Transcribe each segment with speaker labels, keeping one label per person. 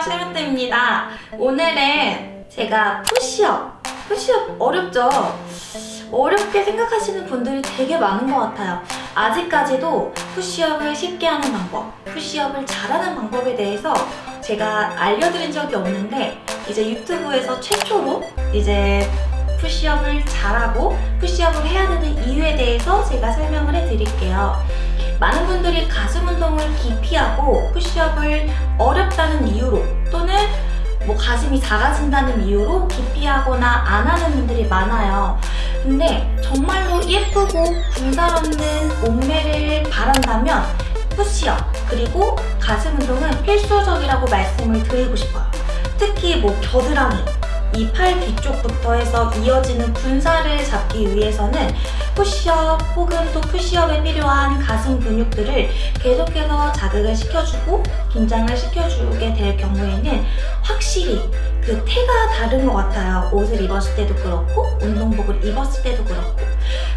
Speaker 1: 안녕하세요 쉐롯데입니다. 오늘은 제가 푸시업 푸시업 어렵죠? 어렵게 생각하시는 분들이 되게 많은 것 같아요. 아직까지도 푸시업을 쉽게 하는 방법 푸시업을 잘하는 방법에 대해서 제가 알려드린 적이 없는데 이제 유튜브에서 최초로 이제 푸시업을 잘하고 푸시업을 해야 되는 이유에 대해서 제가 설명을 해드릴게요 많은 분들이 가슴 운동을 기피하고 푸시업을 어렵다는 이유로 또는 뭐 가슴이 작아진다는 이유로 기피하거나 안 하는 분들이 많아요. 근데 정말로 예쁘고 군살 없는 몸매를 바란다면 푸시업 그리고 가슴 운동은 필수적이라고 말씀을 드리고 싶어요. 특히 뭐 겨드랑이 이 팔 뒤쪽부터 해서 이어지는 군살을 잡기 위해서는 푸시업 혹은 또 푸시업에 필요한 가슴 근육들을 계속해서 자극을 시켜주고 긴장을 시켜주게 될 경우에는 확실히 그 태가 다른 것 같아요. 옷을 입었을 때도 그렇고 운동복을 입었을 때도 그렇고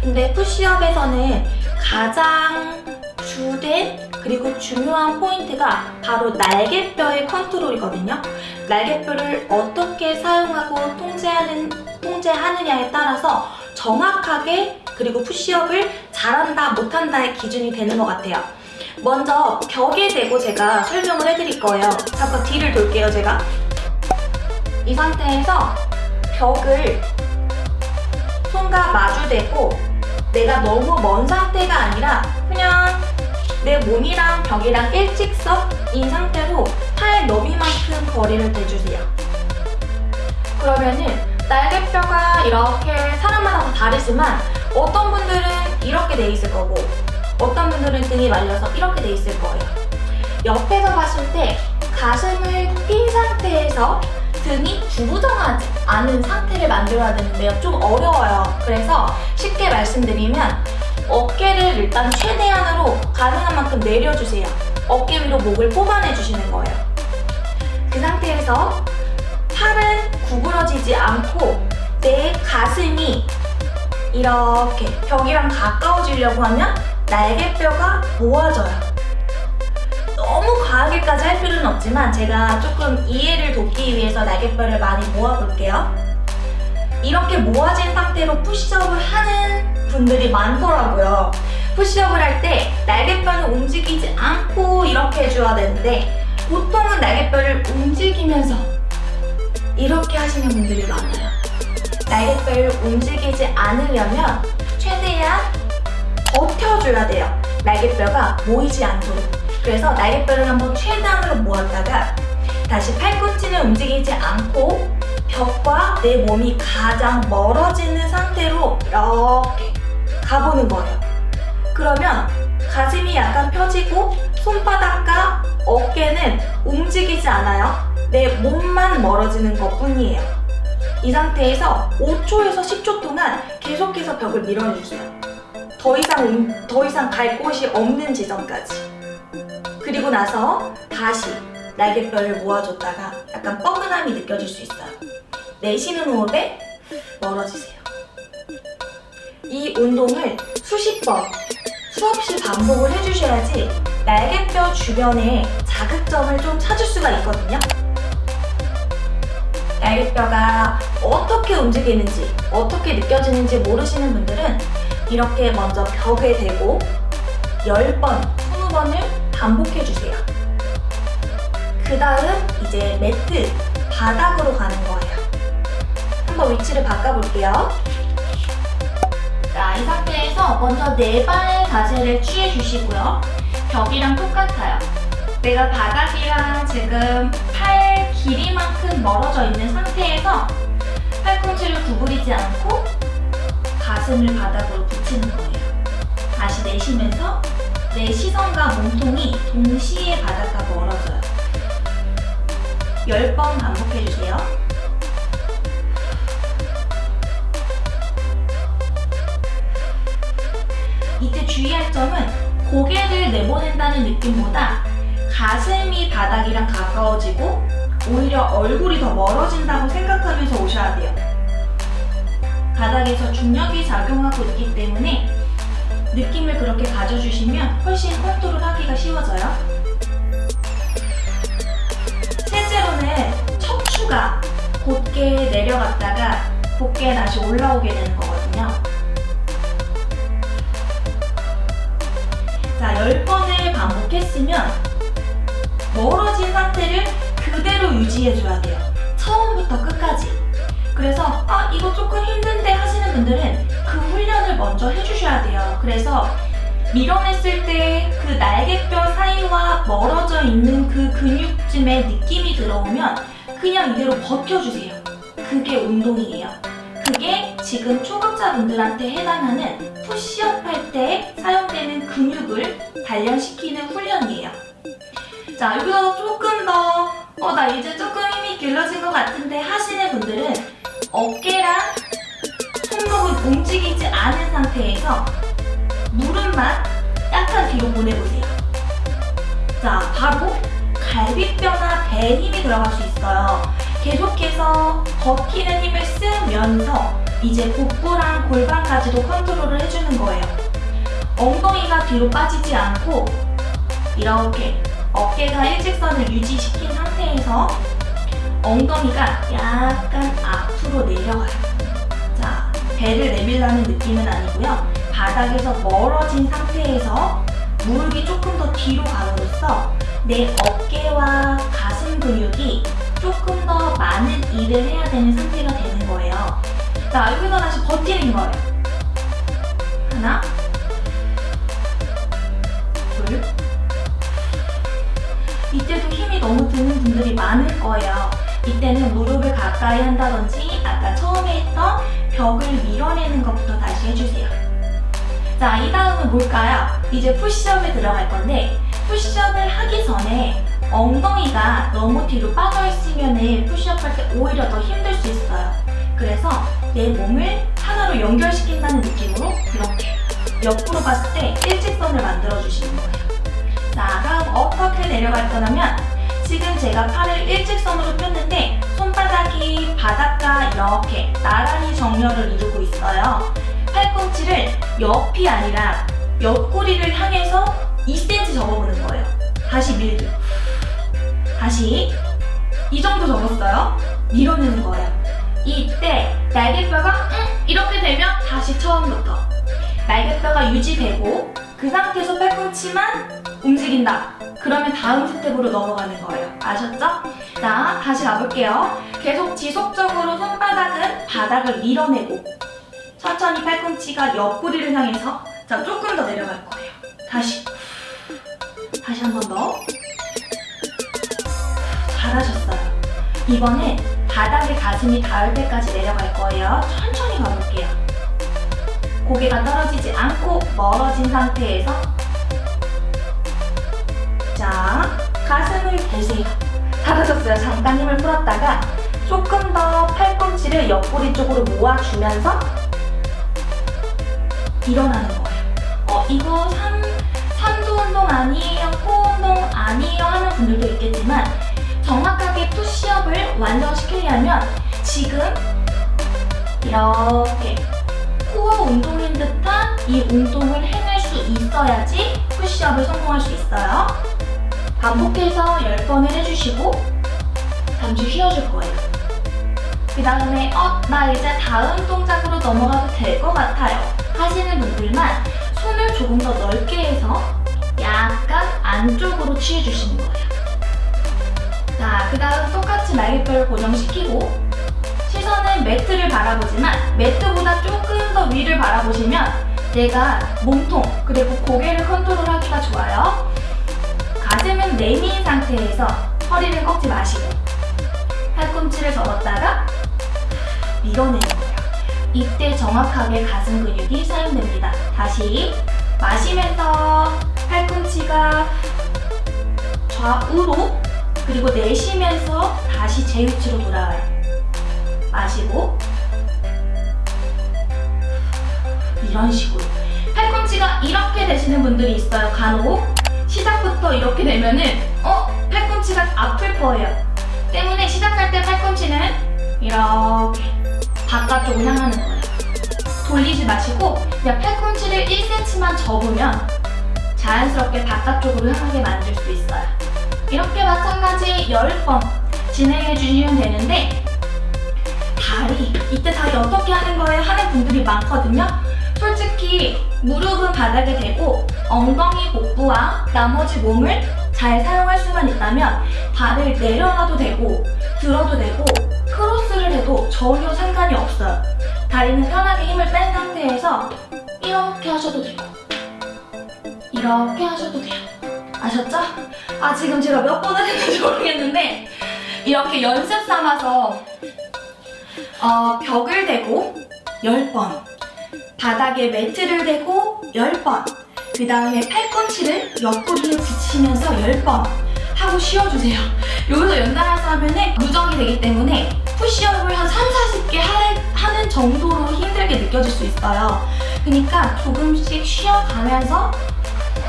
Speaker 1: 근데 푸시업에서는 가장 주된 그리고 중요한 포인트가 바로 날개뼈의 컨트롤이거든요. 날개뼈를 어떻게 사용하고 통제하는, 통제하느냐에 따라서 정확하게 그리고 푸시업을 잘한다 못한다의 기준이 되는 것 같아요. 먼저 벽에 대고 제가 설명을 해드릴 거예요. 잠깐 뒤를 돌게요, 제가. 이 상태에서 벽을 손과 마주대고 내가 너무 먼 상태가 아니라 그냥 내 몸이랑 벽이랑 일직선인 상태로 팔 너비만큼 거리를 대주세요. 그러면은 날개뼈가 이렇게 사람마다 다 다르지만 어떤 분들은 이렇게 돼 있을 거고 어떤 분들은 등이 말려서 이렇게 돼 있을 거예요. 옆에서 봤을 때 가슴을 핀 상태에서 등이 구부정하지 않은 상태를 만들어야 되는데요. 좀 어려워요. 그래서 쉽게 말씀드리면 어깨를 일단 최대한으로 가능한 만큼 내려주세요. 어깨 위로 목을 뽑아내 주시는 거예요. 그 상태에서 팔은 구부러지지 않고 내 가슴이 이렇게 벽이랑 가까워지려고 하면 날개뼈가 모아져요. 너무 과하게까지 할 필요는 없지만 제가 조금 이해를 돕기 위해서 날개뼈를 많이 모아볼게요. 이렇게 모아진 상태로 푸시업을 하는 분들이 많더라고요. 푸시업을 할 때 날개뼈는 움직이지 않고 이렇게 해줘야 되는데 보통은 날개뼈를 움직이면서 이렇게 하시는 분들이 많아요. 날개뼈를 움직이지 않으려면 최대한 버텨줘야 돼요. 날개뼈가 모이지 않도록. 그래서 날개뼈를 한번 최대한으로 모았다가 다시 팔꿈치는 움직이지 않고 벽과 내 몸이 가장 멀어지는 상태로 이렇게 가보는 거예요. 그러면 가슴이 약간 펴지고 손바닥과 어깨는 움직이지 않아요. 내 몸만 멀어지는 것 뿐이에요. 이 상태에서 5초에서 10초 동안 계속해서 벽을 밀어주세요. 더 이상, 더 이상 갈 곳이 없는 지점까지. 그리고 나서 다시 날개뼈를 모아줬다가 약간 뻐근함이 느껴질 수 있어요. 내쉬는 호흡에 멀어지세요. 이 운동을 수십 번, 수없이 반복을 해주셔야지 날개뼈 주변에 자극점을 좀 찾을 수가 있거든요. 날개뼈가 어떻게 움직이는지, 어떻게 느껴지는지 모르시는 분들은 이렇게 먼저 벽에 대고 10번, 20번을 반복해주세요. 그 다음 이제 매트, 바닥으로 가는 거예요. 한번 위치를 바꿔볼게요. 자, 이 상태에서 먼저 네 발 자세를 취해주시고요. 벽이랑 똑같아요. 내가 바닥이랑 지금 팔 길이만큼 멀어져 있는 상태에서 팔꿈치를 구부리지 않고 가슴을 바닥으로 붙이는 거예요. 다시 내쉬면서 내 시선과 몸통이 동시에 바닥과 멀어져요. 10번 반복해주세요. 이때 주의할 점은 고개를 내보낸다는 느낌보다 가슴이 바닥이랑 가까워지고 오히려 얼굴이 더 멀어진다고 생각하면서 오셔야 돼요. 바닥에서 중력이 작용하고 있기 때문에 느낌을 그렇게 가져주시면 훨씬 컨트롤하기가 쉬워져요. 실제로는 척추가 곧게 내려갔다가 곧게 다시 올라오게 되는 거거든요. 자, 10번을 반복했으면 멀어진 상태를 그대로 유지해줘야 돼요. 처음부터 끝까지. 그래서 아 이거 조금 힘든데 하시는 분들은 그 훈련을 먼저 해주셔야 돼요. 그래서 밀어냈을 때 그 날개뼈 사이와 멀어져 있는 그 근육쯤에 느낌이 들어오면 그냥 이대로 버텨주세요. 그게 운동이에요. 그게 지금 초급자분들한테 해당하는 푸시업 할 때 사용되는 근육을 단련시키는 훈련이에요. 자, 여기서 조금 더, 어, 나 이제 조금 힘이 길러진 것 같은데 하시는 분들은 어깨랑 손목은 움직이지 않은 상태에서 무릎만 약간 뒤로 보내보세요. 자, 바로 갈비뼈나 배에 힘이 들어갈 수 있어요. 계속해서 버티는 힘을 쓰면서 이제 복부랑 골반까지도 컨트롤을 해주는 거예요. 엉덩이가 뒤로 빠지지 않고 이렇게 어깨가 일직선을 유지시킨 상태에서 엉덩이가 약간 앞으로 내려가요. 자, 배를 내밀라는 느낌은 아니고요. 바닥에서 멀어진 상태에서 무릎이 조금 더 뒤로 감으로써 내 어깨와 가슴 근육이 조금 더 많은 일을 해야 되는 상태가 되는 거예요. 자, 여기서 다시 버티는 거예요. 하나, 둘. 이때도 힘이 너무 드는 분들이 많을 거예요. 이때는 무릎을 가까이 한다든지 아까 처음에 했던 벽을 밀어내는 것부터 다시 해주세요. 자, 이 다음은 뭘까요? 이제 푸시업에 들어갈 건데 푸시업을 하기 전에 엉덩이가 너무 뒤로 빠져 있으면 푸시업 할 때 오히려 더 힘들 수 있어요. 그래서 내 몸을 하나로 연결시킨다는 느낌으로 이렇게 옆으로 봤을 때 일직선을 만들어 주시는 거예요. 자, 다음 어떻게 내려갈 거냐면 지금 제가 팔을 일직선으로 폈는데 손바닥이 바닥과 이렇게 나란히 정렬을 이루고 있어요. 팔꿈치를 옆이 아니라 옆구리를 향해서 2cm 접어보는 거예요. 다시 밀기. 다시 이 정도 접었어요. 밀어내는 거예요. 이때 날개뼈가 응, 이렇게 되면 다시 처음부터 날개뼈가 유지되고 그 상태에서 팔꿈치만 움직인다. 그러면 다음 스텝으로 넘어가는 거예요. 아셨죠? 자, 다시 가볼게요. 계속 지속적으로 손바닥은 바닥을 밀어내고 천천히 팔꿈치가 옆구리를 향해서 자, 조금 더 내려갈 거예요. 다시. 다시 한 번 더. 잘하셨어요. 이번엔 바닥에 가슴이 닿을 때까지 내려갈 거예요. 천천히 가볼게요. 고개가 떨어지지 않고 멀어진 상태에서 자, 가슴을 대세요. 잘하셨어요. 잠깐 힘을 풀었다가 조금 더 팔꿈치를 옆구리 쪽으로 모아주면서 일어나는 거예요. 어, 이거 삼, 삼두 운동 아니에요, 코 운동 아니에요 하는 분들도 있겠지만 완성시키려면 지금 이렇게 코어 운동인 듯한 이 운동을 해낼 수 있어야지 푸시업을 성공할 수 있어요. 반복해서 10번을 해주시고 잠시 쉬어줄 거예요. 그 다음에 어, 나 이제 다음 동작으로 넘어가도 될 것 같아요. 하시는 분들만 손을 조금 더 넓게 해서 약간 안쪽으로 취해주시는 거예요. 자, 그 다음 똑같이 날개뼈를 고정시키고 시선은 매트를 바라보지만 매트보다 조금 더 위를 바라보시면 내가 몸통 그리고 고개를 컨트롤하기가 좋아요. 가슴은 내민 상태에서 허리를 꺾지 마시고 팔꿈치를 접었다가 밀어내는 거예요. 이때 정확하게 가슴 근육이 사용됩니다. 다시 마시면서 팔꿈치가 좌우로 그리고 내쉬면서 다시 제 위치로 돌아와요. 마시고 이런 식으로 팔꿈치가 이렇게 되시는 분들이 있어요. 간혹 시작부터 이렇게 되면은 어? 팔꿈치가 아플 거예요. 때문에 시작할 때 팔꿈치는 이렇게 바깥쪽을 향하는 거예요. 돌리지 마시고 그냥 팔꿈치를 1cm만 접으면 자연스럽게 바깥쪽으로 향하게 만들 수 있어요. 이렇게 마찬가지 10번 진행해 주시면 되는데 다리 이때 다리 어떻게 하는 거예요 하는 분들이 많거든요. 솔직히 무릎은 바닥에 대고 엉덩이 복부와 나머지 몸을 잘 사용할 수만 있다면 발을 내려놔도 되고 들어도 되고 크로스를 해도 전혀 상관이 없어요. 다리는 편하게 힘을 뺀 상태에서 이렇게 하셔도 되고 이렇게 하셔도 돼요 아셨죠? 아 지금 제가 몇 번을 했는지 모르겠는데 이렇게 연습 삼아서 어, 벽을 대고 10번 바닥에 매트를 대고 10번 그 다음에 팔꿈치를 옆구리에 붙이면서 10번 하고 쉬어주세요 여기서 연달아서 하면은 누적이 되기 때문에 푸시업을 한 3, 40개 하, 는 정도로 힘들게 느껴질 수 있어요 그러니까 조금씩 쉬어가면서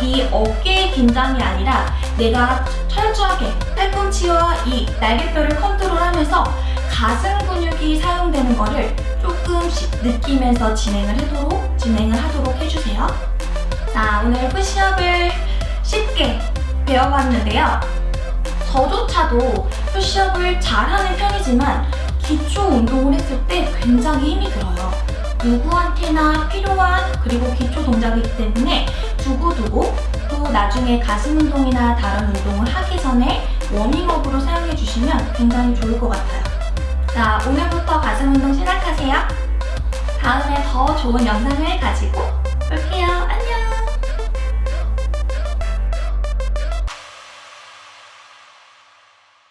Speaker 1: 이 어깨의 긴장이 아니라 내가 철저하게 팔꿈치와 이 날개뼈를 컨트롤하면서 가슴 근육이 사용되는 거를 조금씩 느끼면서 진행을 하도록 진행을 하도록 해주세요. 자 오늘 푸시업을 쉽게 배워봤는데요. 저조차도 푸시업을 잘하는 편이지만 기초 운동을 했을 때 굉장히 힘이 들어요. 누구한테나 필요한 그리고 기초 동작이기 때문에 두고두고 또 나중에 가슴 운동이나 다른 운동을 하기 전에 워밍업으로 사용해 주시면 굉장히 좋을 것 같아요. 자, 오늘부터 가슴 운동 시작하세요. 다음에 더 좋은 영상을 가지고 올게요.